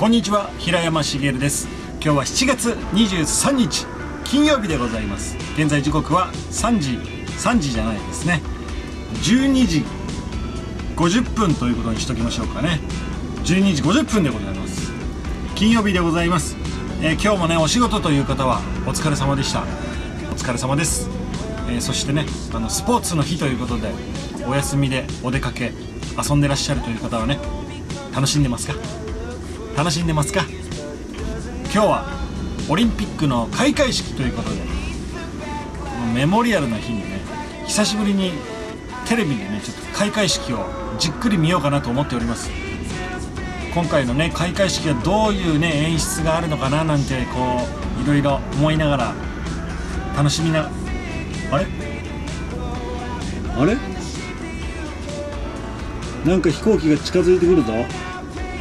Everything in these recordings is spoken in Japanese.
こんにちは平山茂です。今日は7月23日金曜日でございます。現在時刻は3時3時じゃないですね。12時50分ということにしときましょうかね。12時50分でございます。金曜日でございます、えー今日もねお仕事という方はお疲れ様でした。お疲れ様です、えーそしてねあのスポーツの日ということでお休みでお出かけ遊んでらっしゃるという方はね楽しんでますか？楽しんでますか？今日はオリンピックの開会式ということでメモリアルな日にね久しぶりにテレビでねちょっと開会式をじっくり見ようかなと思っております。今回のね開会式はどういうね演出があるのかななんてこういろいろ思いながら楽しみなあれ？あれ？なんか飛行機が近づいてくるぞ。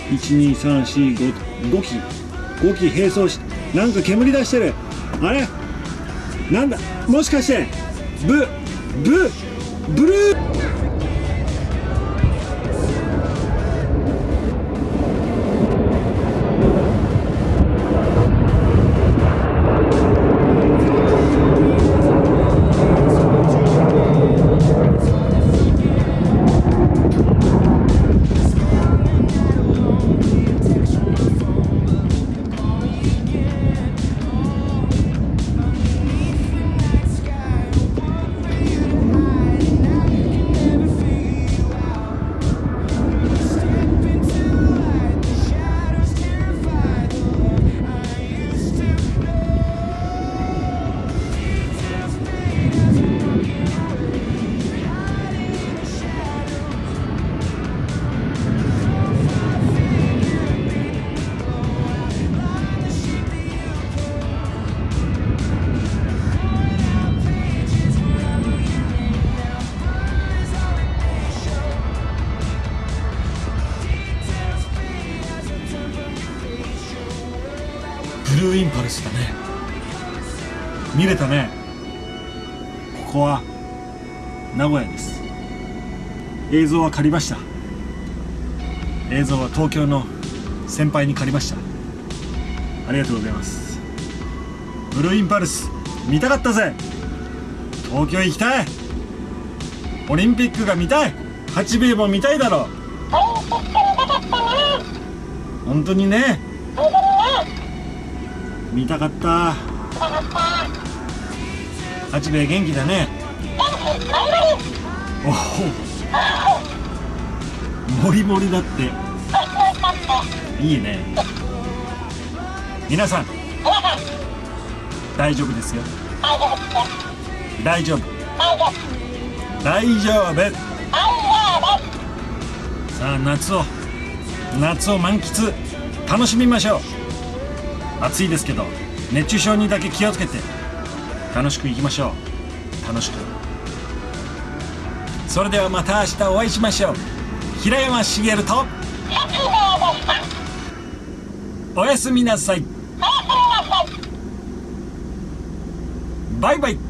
12345 5機5機並走しなんか煙出してる。あれ？なんだ？もしかしてブブブルー。ルーインパルスだね。見れたね。ここは名古屋です。映像は借りました。映像は東京の先輩に借りました。ありがとうございます。ブルーインパルス見たかったぜ。東京行きたい。オリンピックが見たい。八兵衛も見たいだろ本当にね。見たかった。八兵衛元気だね。おお。もりもりだって。いいね。皆さん大丈夫ですよ。大丈夫。大丈夫。さあ夏を夏を満喫。楽しみましょう。暑いですけど熱中症にだけ気をつけて楽しくいきましょう。楽しく。それではまた明日お会いしましょう。平山茂と。おやすみなさい。バイバイ